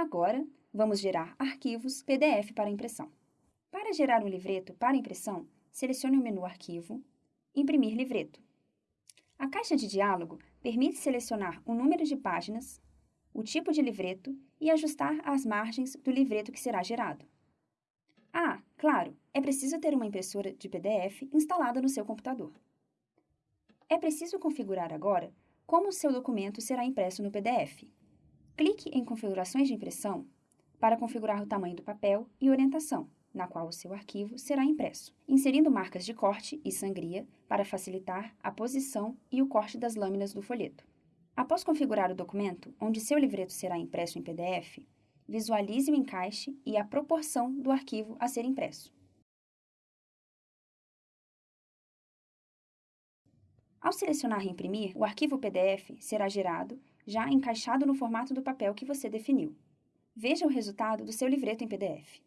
Agora, vamos gerar arquivos PDF para impressão. Para gerar um livreto para impressão, selecione o menu Arquivo, Imprimir livreto. A caixa de diálogo permite selecionar o número de páginas, o tipo de livreto e ajustar as margens do livreto que será gerado. Ah, claro, é preciso ter uma impressora de PDF instalada no seu computador. É preciso configurar agora como o seu documento será impresso no PDF. Clique em Configurações de impressão para configurar o tamanho do papel e orientação, na qual o seu arquivo será impresso, inserindo marcas de corte e sangria para facilitar a posição e o corte das lâminas do folheto. Após configurar o documento, onde seu livreto será impresso em PDF, visualize o encaixe e a proporção do arquivo a ser impresso. Ao selecionar Reimprimir, o arquivo PDF será gerado, já encaixado no formato do papel que você definiu. Veja o resultado do seu livreto em PDF.